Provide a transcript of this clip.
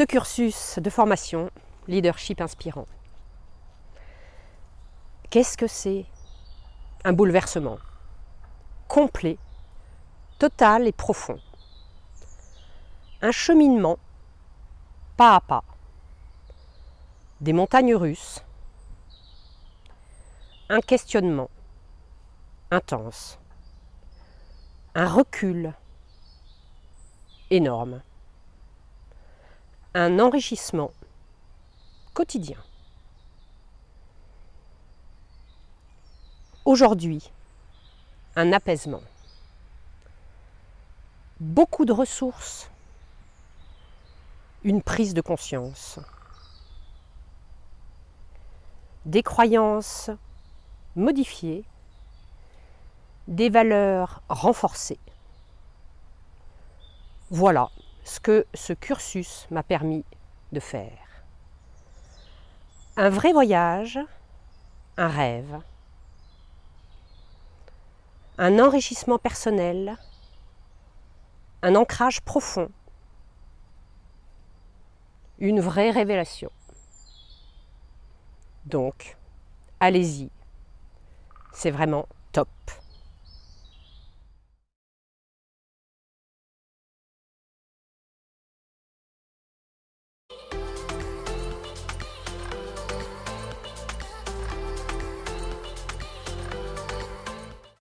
ce cursus de formation leadership inspirant. Qu'est-ce que c'est Un bouleversement complet, total et profond? Un cheminement pas à pas. Des montagnes russes. Un questionnement intense. Un recul énorme. Un enrichissement quotidien. Aujourd'hui, un apaisement. Beaucoup de ressources, une prise de conscience. Des croyances modifiées, des valeurs renforcées. Voilà ce que ce cursus m'a permis de faire. Un vrai voyage, un rêve, un enrichissement personnel, un ancrage profond, une vraie révélation. Donc, allez-y, c'est vraiment top.